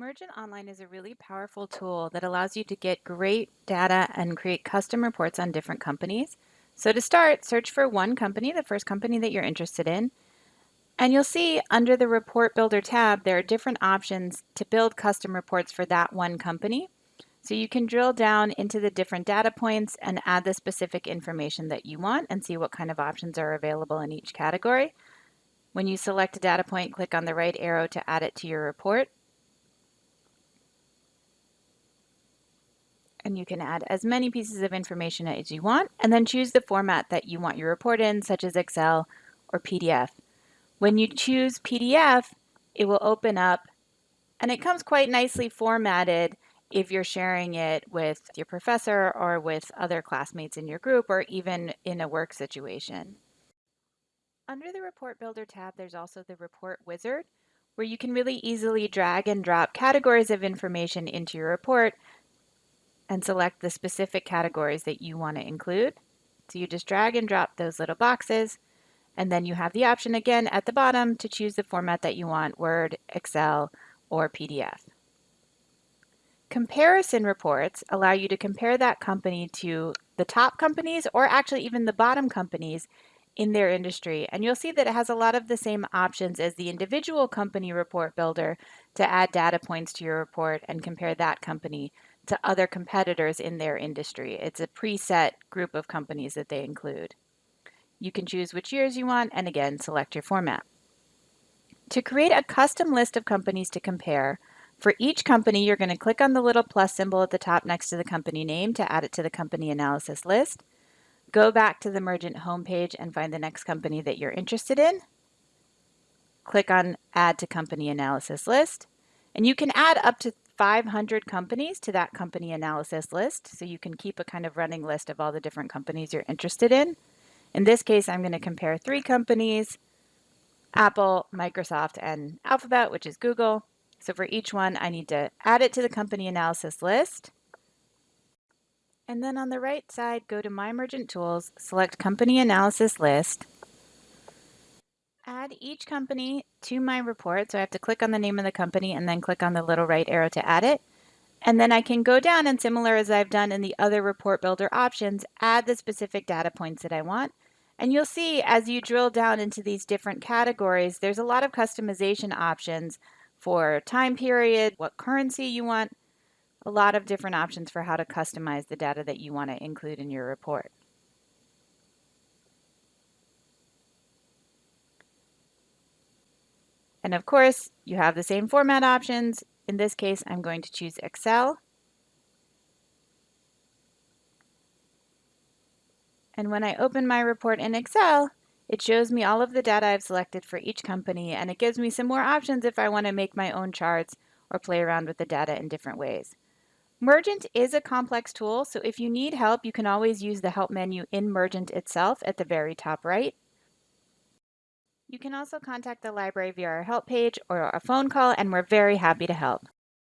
Mergent Online is a really powerful tool that allows you to get great data and create custom reports on different companies. So to start, search for one company, the first company that you're interested in, and you'll see under the Report Builder tab, there are different options to build custom reports for that one company. So you can drill down into the different data points and add the specific information that you want and see what kind of options are available in each category. When you select a data point, click on the right arrow to add it to your report. And you can add as many pieces of information as you want and then choose the format that you want your report in such as Excel or PDF. When you choose PDF it will open up and it comes quite nicely formatted if you're sharing it with your professor or with other classmates in your group or even in a work situation. Under the Report Builder tab there's also the Report Wizard where you can really easily drag and drop categories of information into your report and select the specific categories that you want to include. So you just drag and drop those little boxes and then you have the option again at the bottom to choose the format that you want, Word, Excel, or PDF. Comparison reports allow you to compare that company to the top companies or actually even the bottom companies in their industry. And you'll see that it has a lot of the same options as the individual company report builder to add data points to your report and compare that company to other competitors in their industry. It's a preset group of companies that they include. You can choose which years you want and again select your format. To create a custom list of companies to compare, for each company you're going to click on the little plus symbol at the top next to the company name to add it to the company analysis list. Go back to the Mergent homepage and find the next company that you're interested in. Click on Add to Company Analysis List. And you can add up to 500 companies to that company analysis list. So you can keep a kind of running list of all the different companies you're interested in. In this case, I'm going to compare three companies, Apple, Microsoft, and Alphabet, which is Google. So for each one, I need to add it to the company analysis list. And then on the right side, go to My Mergent Tools, select Company Analysis List, add each company to my report. So I have to click on the name of the company and then click on the little right arrow to add it. And then I can go down and similar as I've done in the other report builder options, add the specific data points that I want. And you'll see as you drill down into these different categories, there's a lot of customization options for time period, what currency you want, a lot of different options for how to customize the data that you want to include in your report. And of course, you have the same format options. In this case, I'm going to choose Excel. And when I open my report in Excel, it shows me all of the data I've selected for each company, and it gives me some more options if I want to make my own charts or play around with the data in different ways. Mergent is a complex tool, so if you need help, you can always use the Help menu in Mergent itself at the very top right. You can also contact the library via our help page or a phone call, and we're very happy to help.